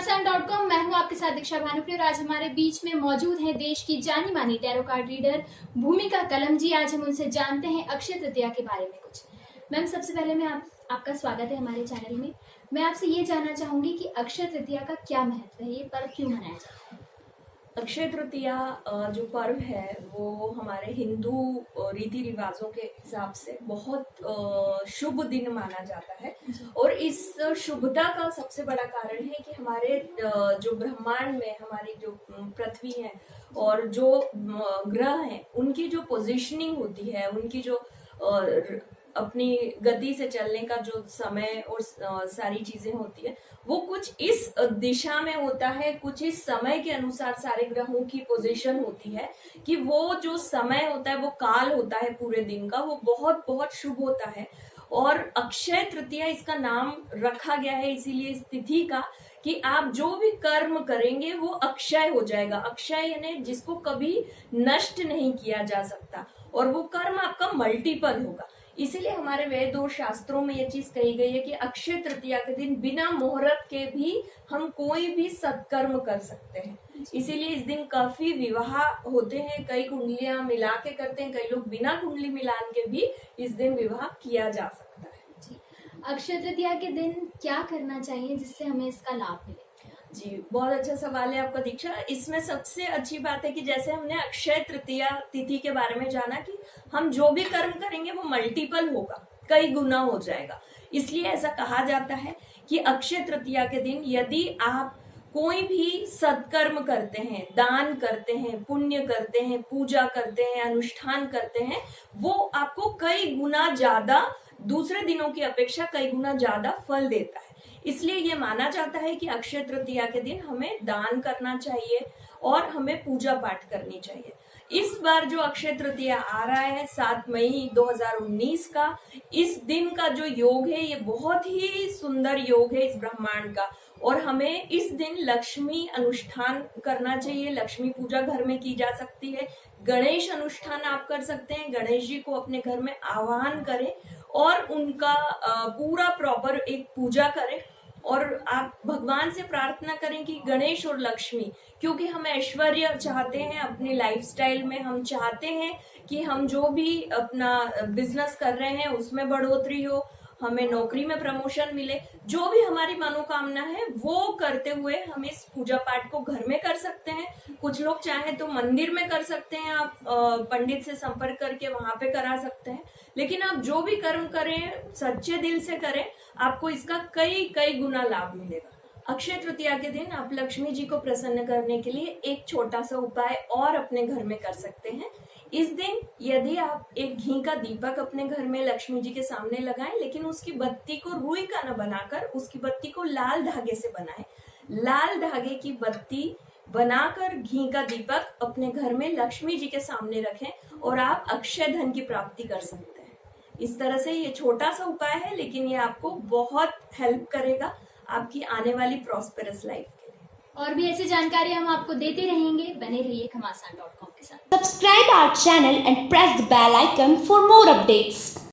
घमासान dot com मैं हूँ आपके साथ दीक्षा भानुप्रिय और आज हमारे बीच में मौजूद हैं देश की जानी मानी टैरो कार्ड रीडर भूमिका कलम जी। आज हम उनसे जानते हैं अक्षय तृतीया के बारे में कुछ। मैम सबसे पहले मैं आप, आपका स्वागत है हमारे चैनल में। मैं आपसे ये जानना चाहूँगी कि अक्षय तृतीया का क्या महत्व है ये पर्व क्यों मनाया जाता है? अक्षय तृतीया जो पर्व है वो हमारे हिंदू रीति रिवाजों के हिसाब से बहुत शुभ दिन माना जाता है। और इस शुभता का सबसे बड़ा कारण है कि हमारे जो ब्रह्मांड में हमारी जो पृथ्वी है और जो ग्रह हैं उनकी जो पोजीशनिंग होती है उनकी जो अपनी गति से चलने का जो समय और सारी चीज़ें होती है, वो कुछ इस दिशा में होता है, कुछ इस समय के अनुसार सारे ग्रहों की पोजीशन होती है कि वो जो समय होता है, वो काल होता है पूरे दिन का, वो बहुत बहुत शुभ होता है। और अक्षय तृतीया इसका नाम रखा गया है, इसीलिए इस तिथि का कि आप जो भी कर्म करेंगे, वो अक्षय हो जाएगा। अक्षय यानी जिसको कभी नष्ट नहीं किया जा सकता। और वो कर्म आपका मल्टीपल होगा। इसीलिए हमारे वेद और शास्त्रों में ये चीज़ कही गई है कि अक्षय तृतीया के दिन बिना मुहूर्त के भी हम कोई भी सत्कर्म कर सकते हैं। इसीलिए इस दिन काफ़ी विवाह होते हैं कई कुंडलियाँ मिला के करते हैं कई लोग बिना कुंडली मिलान के भी इस दिन विवाह किया जा सकता है। जी। अक्षय तृतीया के दिन क्या करना चाहिए जिससे हमें इसका लाभ मिले? जी, बहुत अच्छा सवाल है आपका दीक्षा। इसमें सबसे अच्छी बात है कि जैसे हमने अक्षय तृतीया तिथि के बारे में जाना कि हम जो भी कर्म करेंगे वो मल्टीपल होगा, कई गुना हो जाएगा। इसलिए ऐसा कहा जाता है कि अक्षय तृतीया के दिन यदि आप कोई भी सत्कर्म करते हैं, दान करते हैं, पुण्य करते हैं, पूजा करते हैं, अनुष्ठान करते हैं, वो आपको कई गुना ज़्यादा, दूसरे दिनों की अपेक्षा कई गुना ज़्यादा फल देता है। इसलिए ये माना जाता है कि अक्षय तृतीया के दिन हमें दान करना चाहिए और हमें पूजा पाठ करनी चाहिए। इस बार जो अक्षय तृतीया आ रहा है, सात मई 2019 का, इस दिन का जो योग है, ये बहुत ही सुंदर योग है इस ब्रह्मांड का। और हमें इस दिन लक्ष्मी अनुष्ठान करना चाहिए। लक्ष्मी पूजा घर में की जा सकती है। गणेश अनुष्ठान आप कर सकते हैं। गणेश जी को अपने घर में आह्वान करें और उनका पूरा प्रॉपर एक पूजा करें और आप भगवान से प्रार्थना करें कि गणेश और लक्ष्मी, क्योंकि हम ऐश्वर्य चाहते हैं अपनी लाइफस्टाइल में। हम चाहते हैं कि हम जो भी अपना बिज़नेस कर रहे हैं, उसमें बढ़ोतरी हो। हमें नौकरी में प्रमोशन मिले, जो भी हमारी मनोकामना है, वो करते हुए हम इस पूजा पाठ को घर में कर सकते हैं। कुछ लोग चाहें तो मंदिर में कर सकते हैं, आप पंडित से संपर्क करके वहाँ पे करा सकते हैं। लेकिन आप जो भी कर्म करें, सच्चे दिल से करें, आपको इसका कई कई गुना लाभ मिलेगा। अक्षय तृतीया के दिन आप लक्ष्मी जी को प्रसन्न करने के लिए एक छोटा सा उपाय और अपने घर में कर सकते हैं। इस दिन यदि आप एक घी का दीपक अपने घर में लक्ष्मी जी के सामने लगाएँ, लेकिन उसकी बत्ती को रुई का न बनाकर, उसकी बत्ती को लाल धागे से बनाएँ। लाल धागे की बत्ती बनाकर घी का दीपक अपने घर में लक्ष्मी जी के सामने रखें और आप अक्षय धन की प्राप्ति कर सकते हैं। इस तरह से ये छोटा सा उपाय है, लेकिन ये आपको बहुत हेल्प करेगा आपकी आने वाली प्रॉस्पेरस लाइफ और भी ऐसी जानकारी हम आपको देते रहेंगे, बने रहिए खमासान डॉट कॉम के साथ। Subscribe our channel and press the bell icon for more updates